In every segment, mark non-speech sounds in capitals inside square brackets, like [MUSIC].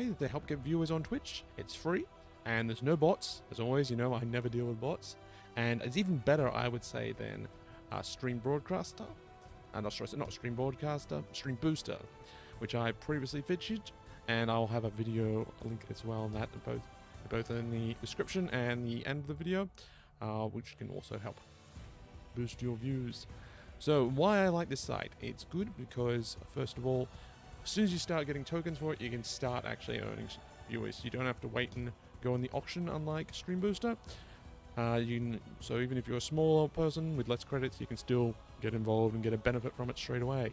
way to help get viewers on Twitch. It's free, and there's no bots. As always, you know, I never deal with bots. And it's even better, I would say, than uh, Stream Broadcaster. Uh, not, sorry, not Stream Broadcaster, Stream Booster, which I previously featured. And I'll have a video link as well on that, both, both in the description and the end of the video, uh, which can also help boost your views. So why I like this site? It's good because, first of all, as soon as you start getting tokens for it, you can start actually earning viewers. You don't have to wait and go on the auction, unlike Stream Booster. Uh, you can, so even if you're a smaller person with less credits, you can still get involved and get a benefit from it straight away.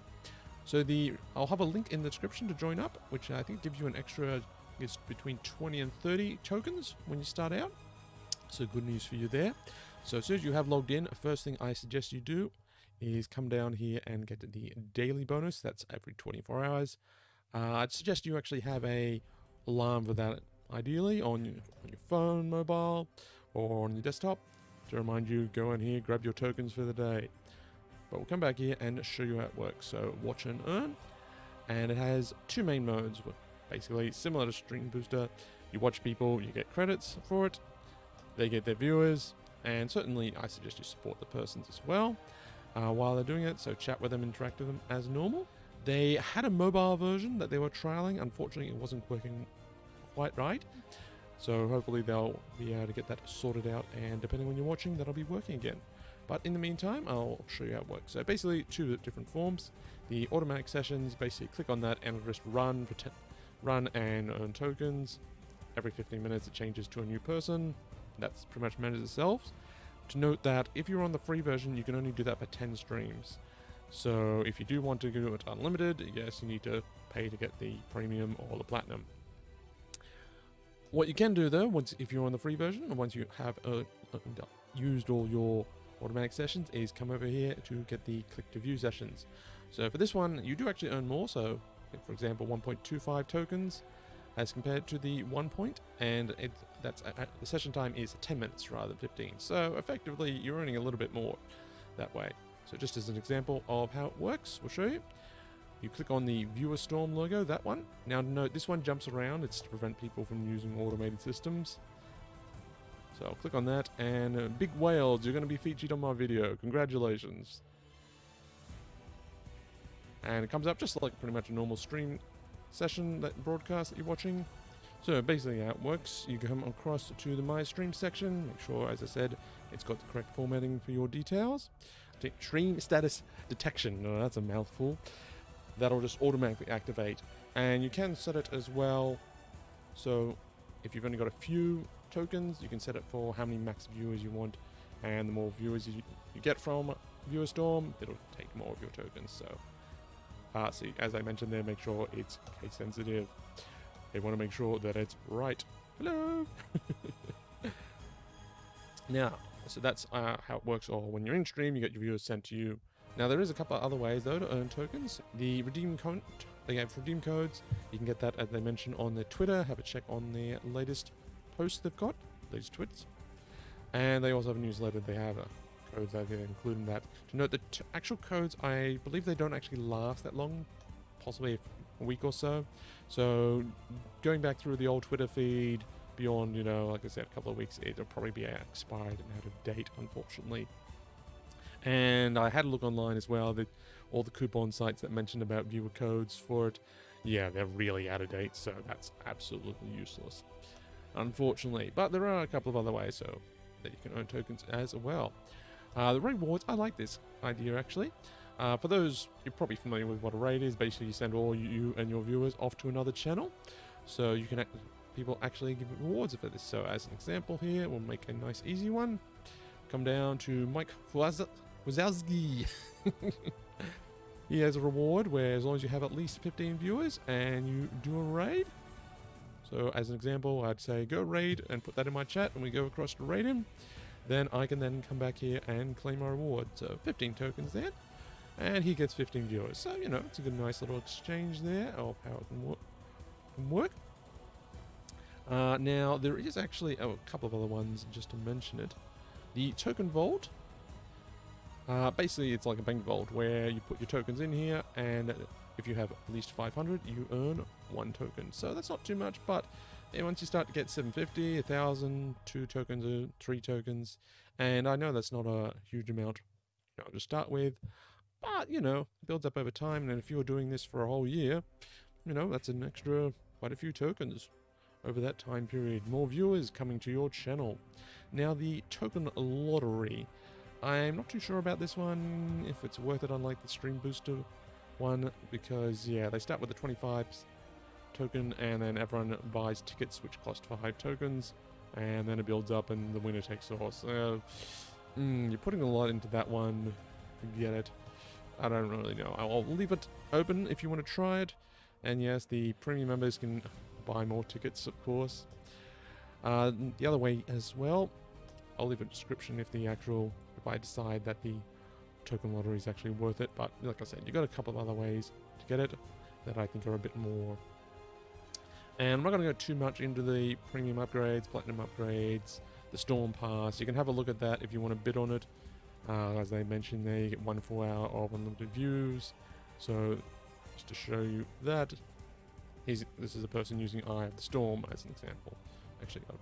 So the I'll have a link in the description to join up, which I think gives you an extra is between 20 and 30 tokens when you start out. So good news for you there. So as soon as you have logged in, first thing I suggest you do is come down here and get the daily bonus. That's every 24 hours. Uh, I'd suggest you actually have a alarm for that, ideally on your, on your phone, mobile, or on your desktop to remind you, go in here, grab your tokens for the day. But we'll come back here and show you how it works. So watch and earn, and it has two main modes, basically similar to Stream Booster. You watch people, you get credits for it, they get their viewers, and certainly I suggest you support the persons as well uh, while they're doing it, so chat with them, interact with them as normal. They had a mobile version that they were trialing. Unfortunately, it wasn't working quite right. So hopefully they'll be able to get that sorted out, and depending on when you're watching, that'll be working again. But in the meantime, I'll show you how it works. So basically, two different forms. The automatic sessions, basically click on that and it'll just run, run and earn tokens. Every 15 minutes, it changes to a new person. That's pretty much manages itself. To note that if you're on the free version, you can only do that for 10 streams. So if you do want to do it unlimited, yes, you need to pay to get the premium or the platinum. What you can do though, once if you're on the free version, once you have uh, uh, used all your automatic sessions, is come over here to get the click to view sessions. So for this one, you do actually earn more. So, for example, 1.25 tokens as compared to the one point, and it, that's uh, the session time is 10 minutes rather than 15. So effectively, you're earning a little bit more that way. So just as an example of how it works, we'll show you. You click on the Viewer Storm logo, that one. Now note, this one jumps around. It's to prevent people from using automated systems. So I'll click on that, and uh, Big Whales, you're going to be featured on my video. Congratulations. And it comes up just like pretty much a normal stream session, that broadcast that you're watching. So basically how it works, you come across to the My Stream section, make sure, as I said, it's got the correct formatting for your details. Stream status detection, no, that's a mouthful. That'll just automatically activate. And you can set it as well, so if you've only got a few tokens, you can set it for how many max viewers you want, and the more viewers you, you get from Viewer Storm, it'll take more of your tokens, so uh, see, as I mentioned there, make sure it's case sensitive. They want to make sure that it's right. Hello! [LAUGHS] now, so that's uh, how it works. Or when you're in stream, you get your viewers sent to you. Now, there is a couple of other ways, though, to earn tokens. The redeem code, they have redeem codes. You can get that, as they mentioned, on their Twitter. Have a check on their latest posts they've got, latest tweets. And they also have a newsletter. They have a codes I've included in that. To note that actual codes, I believe they don't actually last that long, possibly a week or so. So going back through the old Twitter feed, beyond, you know, like I said, a couple of weeks, it'll probably be expired and out of date, unfortunately. And I had a look online as well, that all the coupon sites that mentioned about viewer codes for it, yeah, they're really out of date, so that's absolutely useless, unfortunately. But there are a couple of other ways, so that you can earn tokens as well. Uh, the rewards, I like this idea actually. Uh, for those, you're probably familiar with what a raid is. Basically, you send all you and your viewers off to another channel. So you can, people actually give rewards for this. So as an example here, we'll make a nice easy one. Come down to Mike Wazowski. [LAUGHS] he has a reward where as long as you have at least 15 viewers and you do a raid. So as an example, I'd say go raid and put that in my chat and we go across to raid him then I can then come back here and claim my reward. So 15 tokens there, and he gets 15 viewers. So, you know, it's a good, nice little exchange there of how it can, wor can work. Uh, now, there is actually oh, a couple of other ones just to mention it. The Token Vault. Uh, basically, it's like a bank vault where you put your tokens in here, and if you have at least 500, you earn one token. So that's not too much, but once you start to get 750, 1,000, two tokens, or three tokens, and I know that's not a huge amount you know, to start with, but you know, builds up over time. And if you're doing this for a whole year, you know, that's an extra quite a few tokens over that time period. More viewers coming to your channel. Now, the token lottery. I'm not too sure about this one, if it's worth it unlike the Stream Booster one, because, yeah, they start with the 25 token, and then everyone buys tickets which cost 5 tokens, and then it builds up and the winner takes all. So, mm, you're putting a lot into that one. Get it. I don't really know. I'll leave it open if you want to try it. And yes, the premium members can buy more tickets, of course. Uh, the other way as well, I'll leave a description if the actual, if I decide that the token lottery is actually worth it. But like I said, you've got a couple of other ways to get it that I think are a bit more. And I'm not going to go too much into the premium upgrades, platinum upgrades, the storm pass. You can have a look at that if you want to bid on it. Uh, as I mentioned there, you get one full hour of unlimited views. So just to show you that, he's, this is a person using Eye of the Storm as an example. Actually, I'll,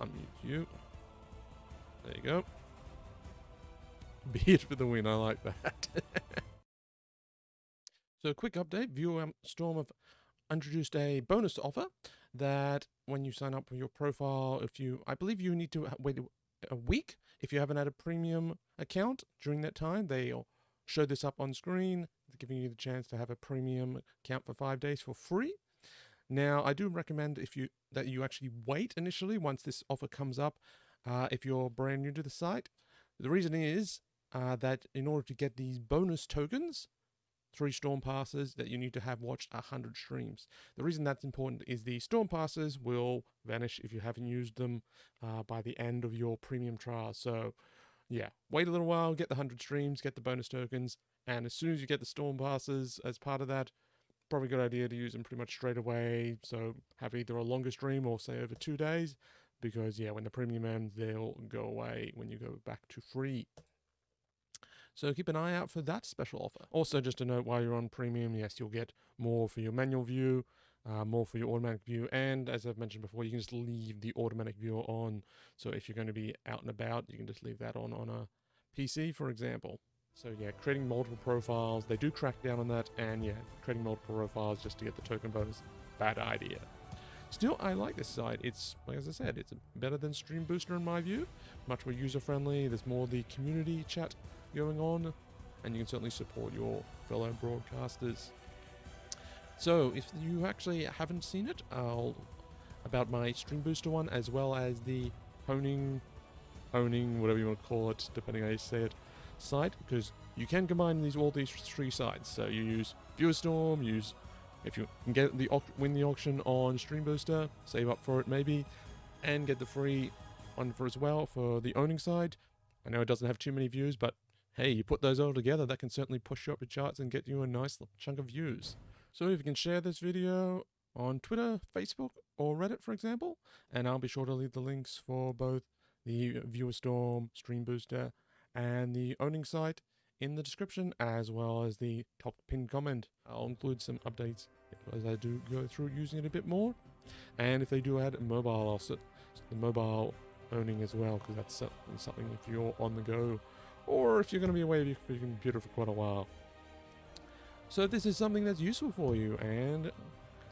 I'll unmute you. There you go. [LAUGHS] Beard for the win, I like that. [LAUGHS] so, a quick update Viewer um, Storm have introduced a bonus offer that when you sign up for your profile, if you, I believe you need to wait a week if you haven't had a premium account during that time. They'll show this up on screen, giving you the chance to have a premium account for five days for free. Now, I do recommend if you that you actually wait initially once this offer comes up, uh, if you're brand new to the site. The reason is uh, that in order to get these bonus tokens, three storm passes that you need to have watched 100 streams. The reason that's important is the storm passes will vanish if you haven't used them uh, by the end of your premium trial. So yeah, wait a little while, get the 100 streams, get the bonus tokens, and as soon as you get the storm passes as part of that, probably good idea to use them pretty much straight away. So have either a longer stream or say over two days, because yeah, when the premium ends, they'll go away when you go back to free. So keep an eye out for that special offer. Also, just a note while you're on premium, yes, you'll get more for your manual view, uh, more for your automatic view, and as I've mentioned before, you can just leave the automatic viewer on. So if you're going to be out and about, you can just leave that on on a PC, for example. So yeah, creating multiple profiles, they do crack down on that, and yeah, creating multiple profiles just to get the token bonus, bad idea. Still, I like this site. It's, like as I said, it's better than Stream Booster in my view. Much more user-friendly. There's more the community chat going on, and you can certainly support your fellow broadcasters. So, if you actually haven't seen it, I'll about my Stream Booster one, as well as the honing, honing, whatever you want to call it, depending how you say it, site, because you can combine these all these three sites. So you use Viewerstorm, use if you can get the win the auction on Stream Booster, save up for it maybe, and get the free one for as well for the owning side. I know it doesn't have too many views, but hey, you put those all together, that can certainly push you up the charts and get you a nice chunk of views. So if you can share this video on Twitter, Facebook, or Reddit, for example, and I'll be sure to leave the links for both the Viewerstorm, Stream Booster, and the owning site in the description, as well as the top pinned comment. I'll include some updates as I do go through using it a bit more. And if they do add a mobile, I'll set the mobile owning as well, because that's something if you're on the go or if you're going to be away from your computer for quite a while. So if this is something that's useful for you, and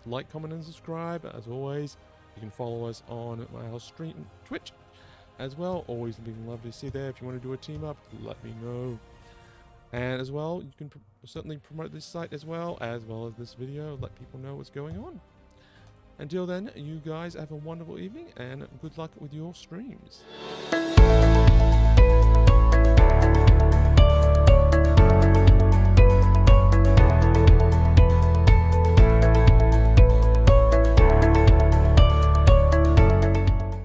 like, comment, and subscribe. As always, you can follow us on our stream Twitch as well. Always being lovely to see there. If you want to do a team up, let me know. And as well, you can pr certainly promote this site as well, as well as this video. Let people know what's going on. Until then, you guys have a wonderful evening and good luck with your streams.